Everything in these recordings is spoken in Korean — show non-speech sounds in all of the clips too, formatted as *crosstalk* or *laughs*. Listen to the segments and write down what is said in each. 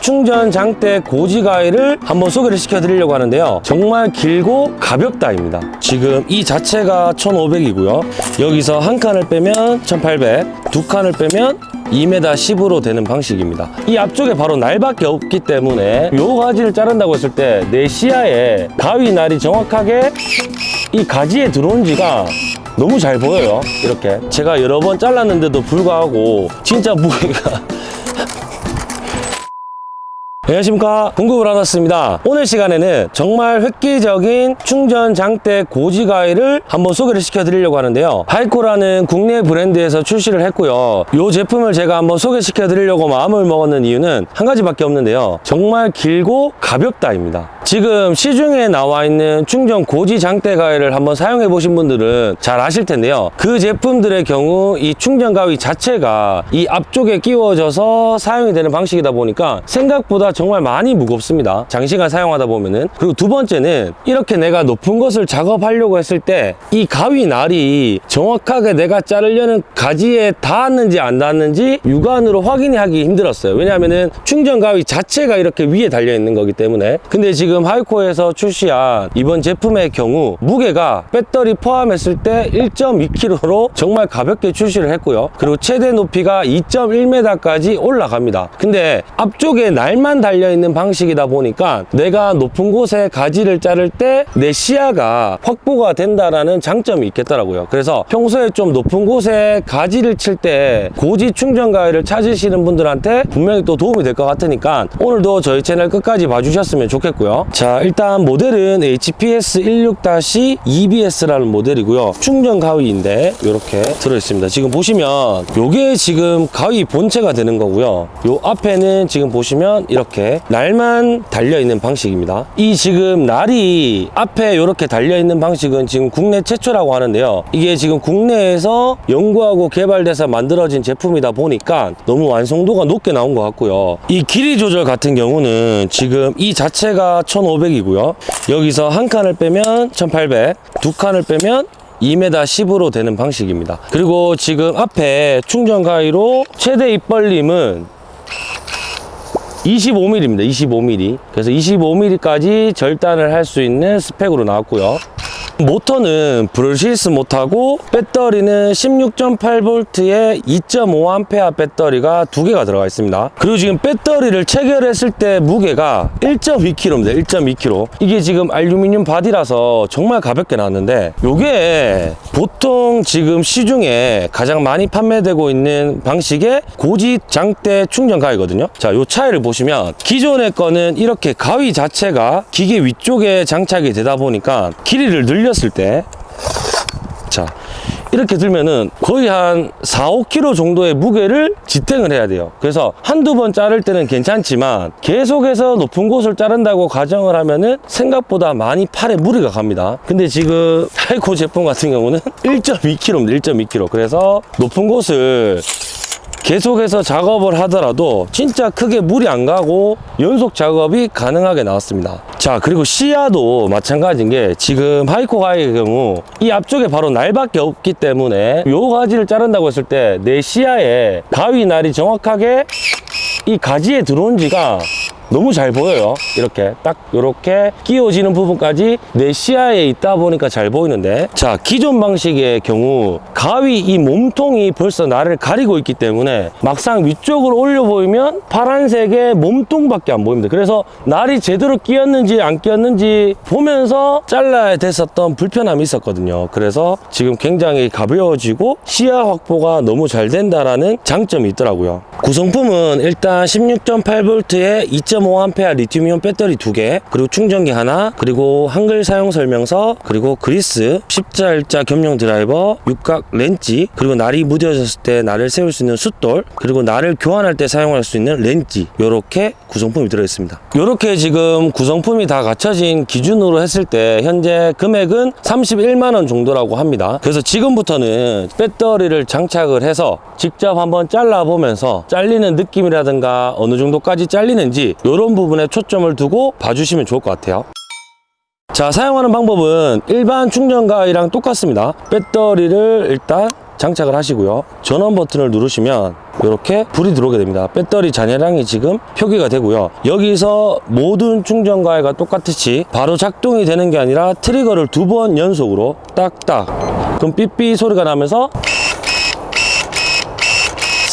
충전 장대 고지 가위를 한번 소개를 시켜 드리려고 하는데요. 정말 길고 가볍다 입니다. 지금 이 자체가 1500이고요. 여기서 한 칸을 빼면 1800 두 칸을 빼면 2m 10으로 되는 방식입니다. 이 앞쪽에 바로 날밖에 없기 때문에 요 가지를 자른다고 했을 때 내 시야에 가위 날이 정확하게 이 가지에 들어온 지가 너무 잘 보여요. 이렇게. 제가 여러 번 잘랐는데도 불구하고 진짜 무게가 안녕하십니까? 공급을 하셨습니다. 오늘 시간에는 정말 획기적인 충전 장대 고지 가위를 한번 소개를 시켜 드리려고 하는데요. 하이코라는 국내 브랜드에서 출시를 했고요. 이 제품을 제가 한번 소개시켜 드리려고 마음을 먹었는 이유는 한 가지밖에 없는데요. 정말 길고 가볍다 입니다. 지금 시중에 나와 있는 충전 고지 장대 가위를 한번 사용해 보신 분들은 잘 아실 텐데요. 그 제품들의 경우 이 충전 가위 자체가 이 앞쪽에 끼워져서 사용이 되는 방식이다 보니까 생각보다 정말 많이 무겁습니다. 장시간 사용하다 보면은. 그리고 두 번째는 이렇게 내가 높은 것을 작업하려고 했을 때 이 가위 날이 정확하게 내가 자르려는 가지에 닿았는지 안 닿았는지 육안으로 확인이 하기 힘들었어요. 왜냐하면은 충전 가위 자체가 이렇게 위에 달려 있는 거기 때문에. 근데 지금 하이코에서 출시한 이번 제품의 경우 무게가 배터리 포함했을 때 1.2kg로 정말 가볍게 출시를 했고요. 그리고 최대 높이가 2.1m까지 올라갑니다. 근데 앞쪽에 날만 달 려있는 방식이다 보니까 내가 높은 곳에 가지를 자를 때 내 시야가 확보가 된다라는 장점이 있겠더라고요. 그래서 평소에 좀 높은 곳에 가지를 칠 때 고지 충전 가위를 찾으시는 분들한테 분명히 또 도움이 될 것 같으니까 오늘도 저희 채널 끝까지 봐주셨으면 좋겠고요. 자 일단 모델은 HPS 16-EBS라는 모델이고요. 충전 가위인데 이렇게 들어있습니다. 지금 보시면 요게 지금 가위 본체가 되는 거고요. 요 앞에는 지금 보시면 이렇게 날만 달려있는 방식입니다. 이 지금 날이 앞에 이렇게 달려있는 방식은 지금 국내 최초라고 하는데요. 이게 지금 국내에서 연구하고 개발돼서 만들어진 제품이다 보니까 너무 완성도가 높게 나온 것 같고요. 이 길이 조절 같은 경우는 지금 이 자체가 1500이고요. 여기서 한 칸을 빼면 1800 두 칸을 빼면 2m 10으로 되는 방식입니다. 그리고 지금 앞에 충전 가위로 최대 입벌림은 25mm입니다 25mm 그래서 25mm까지 절단을 할 수 있는 스펙으로 나왔고요 모터는 brushless 모터고 배터리는 16.8V에 2.5A 배터리가 두 개가 들어가 있습니다. 그리고 지금 배터리를 체결했을 때 무게가 1.2kg입니다. 1.2kg 이게 지금 알루미늄 바디라서 정말 가볍게 나왔는데 이게 보통 지금 시중에 가장 많이 판매되고 있는 방식의 고지 장대 충전 가위거든요. 자이 차이를 보시면 기존의 거는 이렇게 가위 자체가 기계 위쪽에 장착이 되다 보니까 길이를 늘 렸을 때 자, 이렇게 들면은 거의 한 4, 5kg 정도의 무게를 지탱을 해야 돼요. 그래서 한두 번 자를 때는 괜찮지만 계속해서 높은 곳을 자른다고 가정을 하면은 생각보다 많이 팔에 무리가 갑니다. 근데 지금 *laughs* 타이코 제품 같은 경우는 *laughs* 1.2kg입니다. 1.2kg. 그래서 높은 곳을 계속해서 작업을 하더라도 진짜 크게 물이 안 가고 연속 작업이 가능하게 나왔습니다. 자 그리고 시야도 마찬가지인 게 지금 하이코 가위의 경우 이 앞쪽에 바로 날밖에 없기 때문에 요 가지를 자른다고 했을 때 내 시야에 가위 날이 정확하게 이 가지에 들어온 지가 너무 잘 보여요. 이렇게 딱 이렇게 끼워지는 부분까지 내 시야에 있다 보니까 잘 보이는데. 자 기존 방식의 경우 가위 이 몸통이 벌써 나를 가리고 있기 때문에 막상 위쪽으로 올려 보이면 파란색의 몸통밖에 안 보입니다. 그래서 날이 제대로 끼었는지 안 끼었는지 보면서 잘라야 됐었던 불편함이 있었거든요. 그래서 지금 굉장히 가벼워지고 시야 확보가 너무 잘 된다라는 장점이 있더라고요. 구성품은 일단 16.8V에 2.5A 리튬이온 배터리 2개 그리고 충전기 하나 그리고 한글 사용 설명서 그리고 그리스 십자 일자 겸용 드라이버 육각 렌치 그리고 날이 무뎌졌을 때 날을 세울 수 있는 숫돌 그리고 날을 교환할 때 사용할 수 있는 렌치. 이렇게 구성품이 들어있습니다. 이렇게 지금 구성품이 다 갖춰진 기준으로 했을 때 현재 금액은 31만원 정도라고 합니다. 그래서 지금부터는 배터리를 장착을 해서 직접 한번 잘라보면서 잘리는 느낌이라든가 어느 정도까지 잘리는지 이런 부분에 초점을 두고 봐주시면 좋을 것 같아요. 자 사용하는 방법은 일반 충전가이랑 똑같습니다. 배터리를 일단 장착을 하시고요. 전원 버튼을 누르시면 이렇게 불이 들어오게 됩니다. 배터리 잔여량이 지금 표기가 되고요. 여기서 모든 충전가이가 똑같이 바로 작동이 되는 게 아니라 트리거를 두 번 연속으로 딱딱 그럼 삐삐 소리가 나면서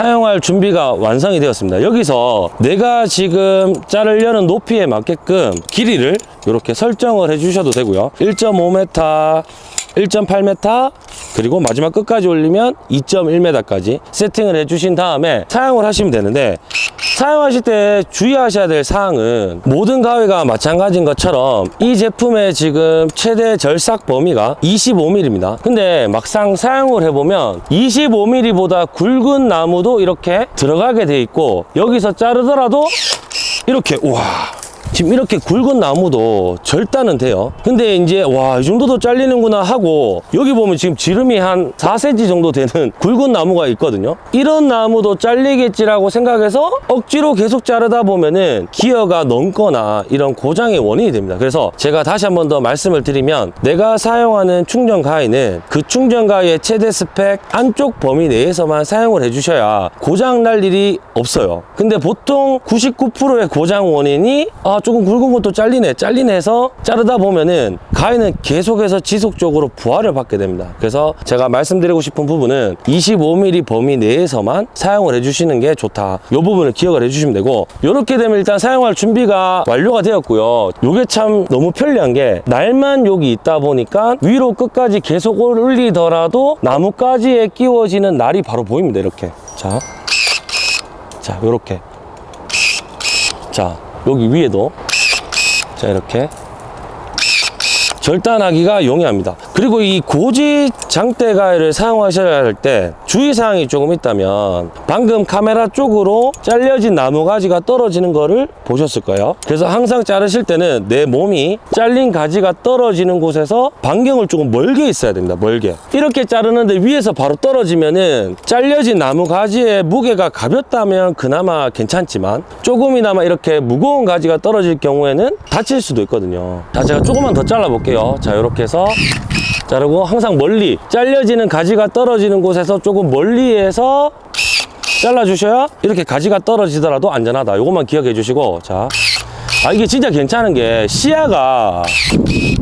사용할 준비가 완성이 되었습니다. 여기서 내가 지금 자르려는 높이에 맞게끔 길이를 이렇게 설정을 해주셔도 되고요. 1.5m, 1.8m, 그리고 마지막 끝까지 올리면 2.1m까지 세팅을 해주신 다음에 사용을 하시면 되는데 사용하실 때 주의하셔야 될 사항은 모든 가위가 마찬가지인 것처럼 이 제품의 지금 최대 절삭 범위가 25mm입니다. 근데 막상 사용을 해보면 25mm보다 굵은 나무도 이렇게 들어가게 돼 있고 여기서 자르더라도 이렇게 우와 지금 이렇게 굵은 나무도 절단은 돼요. 근데 이제 와 이 정도도 잘리는구나 하고 여기 보면 지금 지름이 한 4cm 정도 되는 *laughs* 굵은 나무가 있거든요. 이런 나무도 잘리겠지라고 생각해서 억지로 계속 자르다 보면은 기어가 넘거나 이런 고장의 원인이 됩니다. 그래서 제가 다시 한 번 더 말씀을 드리면 내가 사용하는 충전 가위는 그 충전 가위의 최대 스펙 안쪽 범위 내에서만 사용을 해주셔야 고장 날 일이 없어요. 근데 보통 99%의 고장 원인이 아 조금 굵은 것도 잘리네 잘리네 해서 자르다 보면은 가위는 계속해서 지속적으로 부하를 받게 됩니다. 그래서 제가 말씀드리고 싶은 부분은 25mm 범위 내에서만 사용을 해주시는 게 좋다. 이 부분을 기억을 해주시면 되고 이렇게 되면 일단 사용할 준비가 완료가 되었고요. 이게 참 너무 편리한 게 날만 여기 있다 보니까 위로 끝까지 계속 올리더라도 나뭇가지에 끼워지는 날이 바로 보입니다 이렇게. 자. 자, 요렇게. 자, 여기 위에도. 자, 이렇게. 절단하기가 용이합니다. 그리고 이 고지 장대 가위를 사용하셔야 할 때 주의사항이 조금 있다면 방금 카메라 쪽으로 잘려진 나무 가지가 떨어지는 거를 보셨을 거예요. 그래서 항상 자르실 때는 내 몸이 잘린 가지가 떨어지는 곳에서 반경을 조금 멀게 있어야 됩니다. 멀게. 이렇게 자르는데 위에서 바로 떨어지면은 잘려진 나무 가지의 무게가 가볍다면 그나마 괜찮지만 조금이나마 이렇게 무거운 가지가 떨어질 경우에는 다칠 수도 있거든요. 자, 제가 조금만 더 잘라 볼게요. 자, 이렇게 해서 자르고 항상 멀리 잘려지는 가지가 떨어지는 곳에서 조금 멀리에서 잘라주셔야 이렇게 가지가 떨어지더라도 안전하다. 요것만 기억해 주시고. 자 아, 이게 진짜 괜찮은 게 시야가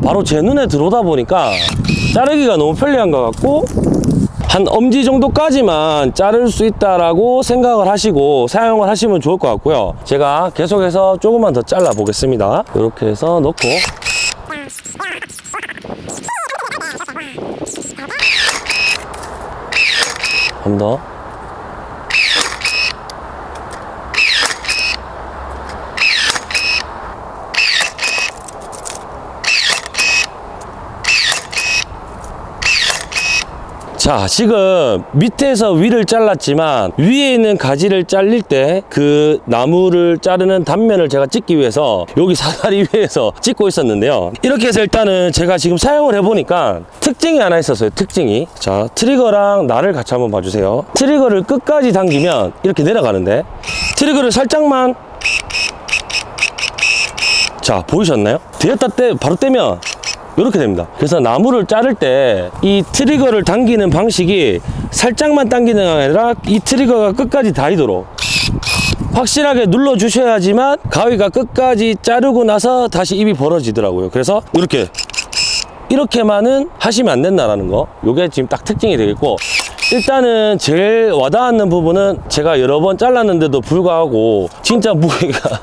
바로 제 눈에 들어오다 보니까 자르기가 너무 편리한 것 같고 한 엄지 정도까지만 자를 수 있다라고 생각을 하시고 사용을 하시면 좋을 것 같고요. 제가 계속해서 조금만 더 잘라 보겠습니다. 이렇게 해서 넣고 한번 더. 자, 지금 밑에서 위를 잘랐지만 위에 있는 가지를 잘릴 때 그 나무를 자르는 단면을 제가 찍기 위해서 여기 사다리 위에서 찍고 있었는데요. 이렇게 해서 일단은 제가 지금 사용을 해보니까 특징이 하나 있었어요. 특징이. 자, 트리거랑 날을 같이 한번 봐주세요. 트리거를 끝까지 당기면 이렇게 내려가는데 트리거를 살짝만 자, 보이셨나요? 되었다 때 바로 떼면 이렇게 됩니다. 그래서 나무를 자를 때 이 트리거를 당기는 방식이 살짝만 당기는 게 아니라 이 트리거가 끝까지 닿이도록 확실하게 눌러 주셔야지만 가위가 끝까지 자르고 나서 다시 입이 벌어지더라고요. 그래서 이렇게 이렇게만은 하시면 안 된다라는 거. 요게 지금 딱 특징이 되겠고 일단은 제일 와닿는 부분은 제가 여러 번 잘랐는데도 불구하고 진짜 무게가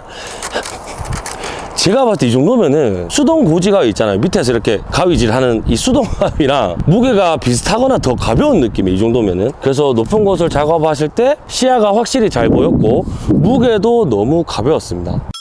제가 봤을 때 이 정도면은 수동 고지가 있잖아요. 밑에서 이렇게 가위질 하는 이 수동 가위랑 무게가 비슷하거나 더 가벼운 느낌이 이 정도면은. 그래서 높은 곳을 작업하실 때 시야가 확실히 잘 보였고 무게도 너무 가벼웠습니다.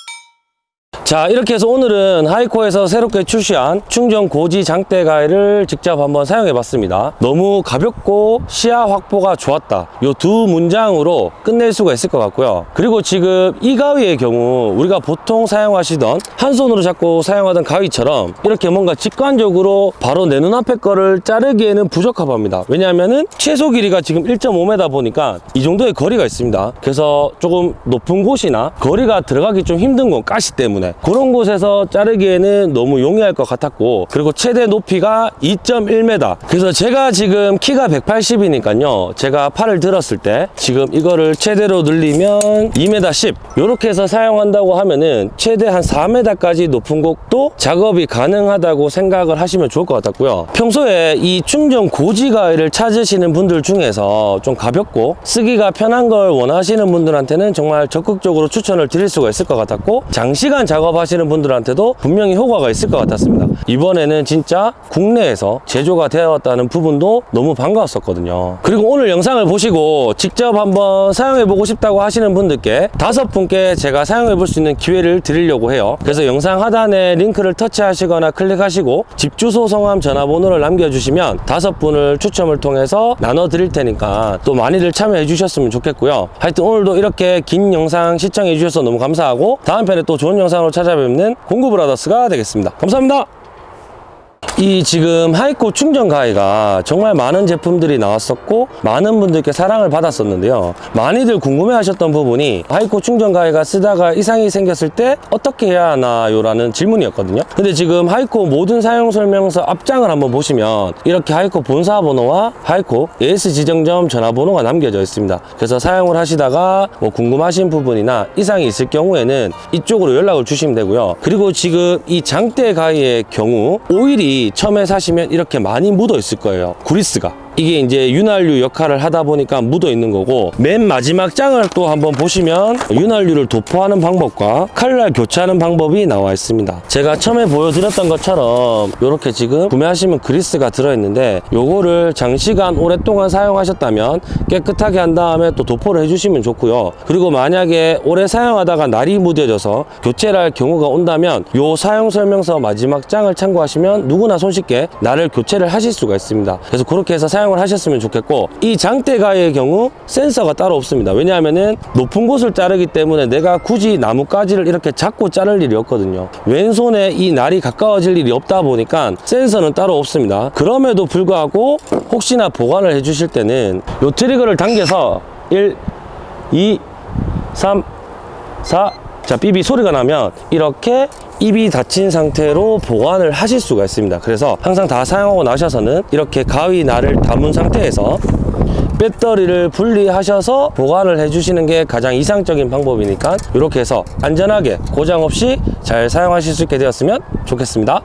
자 이렇게 해서 오늘은 하이코에서 새롭게 출시한 충전 고지 장대 가위를 직접 한번 사용해 봤습니다. 너무 가볍고 시야 확보가 좋았다. 이두 문장으로 끝낼 수가 있을 것 같고요. 그리고 지금 이 가위의 경우 우리가 보통 사용하시던 한 손으로 잡고 사용하던 가위처럼 이렇게 뭔가 직관적으로 바로 내 눈앞에 거를 자르기에는 부적합합니다. 왜냐하면은 최소 길이가 지금 1.5m 보니까 이 정도의 거리가 있습니다. 그래서 조금 높은 곳이나 거리가 들어가기 좀 힘든 건 가시 때문에 그런 곳에서 자르기에는 너무 용이할 것 같았고 그리고 최대 높이가 2.1m 그래서 제가 지금 키가 180이니까요. 제가 팔을 들었을 때 지금 이거를 최대로 늘리면 2m 10 이렇게 해서 사용한다고 하면은 최대 한 4m까지 높은 곳도 작업이 가능하다고 생각을 하시면 좋을 것 같았고요. 평소에 이 충전 고지 가위를 찾으시는 분들 중에서 좀 가볍고 쓰기가 편한 걸 원하시는 분들한테는 정말 적극적으로 추천을 드릴 수가 있을 것 같았고 장시간 작업 하시는 분들한테도 분명히 효과가 있을 것 같았습니다. 이번에는 진짜 국내에서 제조가 되었다는 부분도 너무 반가웠었거든요. 그리고 오늘 영상을 보시고 직접 한번 사용해 보고 싶다고 하시는 분들께 다섯 분께 제가 사용해 볼 수 있는 기회를 드리려고 해요. 그래서 영상 하단에 링크를 터치하시거나 클릭하시고 집 주소 성함 전화번호를 남겨주시면 다섯 분을 추첨을 통해서 나눠 드릴 테니까 또 많이들 참여해 주셨으면 좋겠고요. 하여튼 오늘도 이렇게 긴 영상 시청해 주셔서 너무 감사하고 다음 편에 또 좋은 영상으로 찾아뵙는 공구브라더스가 되겠습니다. 감사합니다 이 지금 하이코 충전 가위가 정말 많은 제품들이 나왔었고 많은 분들께 사랑을 받았었는데요. 많이들 궁금해 하셨던 부분이 하이코 충전 가위가 쓰다가 이상이 생겼을 때 어떻게 해야 하나요? 라는 질문이었거든요. 근데 지금 하이코 모든 사용 설명서 앞장을 한번 보시면 이렇게 하이코 본사 번호와 하이코 AS 지정점 전화번호가 남겨져 있습니다. 그래서 사용을 하시다가 뭐 궁금하신 부분이나 이상이 있을 경우에는 이쪽으로 연락을 주시면 되고요. 그리고 지금 이 장대 가위의 경우 오일이 처음에 사시면 이렇게 많이 묻어 있을 거예요. 구리스가 이게 이제 윤활유 역할을 하다 보니까 묻어 있는 거고 맨 마지막 장을 또 한번 보시면 윤활유를 도포하는 방법과 칼날 교체하는 방법이 나와 있습니다. 제가 처음에 보여드렸던 것처럼 이렇게 지금 구매하시면 그리스가 들어있는데 요거를 장시간 오랫동안 사용하셨다면 깨끗하게 한 다음에 또 도포를 해주시면 좋고요. 그리고 만약에 오래 사용하다가 날이 무뎌져서 교체를 할 경우가 온다면 요 사용 설명서 마지막 장을 참고하시면 누구나 손쉽게 날을 교체를 하실 수가 있습니다. 그래서 그렇게 해서 사용 을 하셨으면 좋겠고 이 장대가의 경우 센서가 따로 없습니다. 왜냐하면은 높은 곳을 자르기 때문에 내가 굳이 나뭇가지를 이렇게 잡고 자를 일이 없거든요. 왼손에 이 날이 가까워질 일이 없다 보니까 센서는 따로 없습니다. 그럼에도 불구하고 혹시나 보관을 해 주실 때는 요 트리거를 당겨서 1 2 3 4 자, 삐비 소리가 나면 이렇게 입이 닫힌 상태로 보관을 하실 수가 있습니다. 그래서 항상 다 사용하고 나셔서는 이렇게 가위 날을 담은 상태에서 배터리를 분리하셔서 보관을 해주시는 게 가장 이상적인 방법이니까 이렇게 해서 안전하게 고장 없이 잘 사용하실 수 있게 되었으면 좋겠습니다.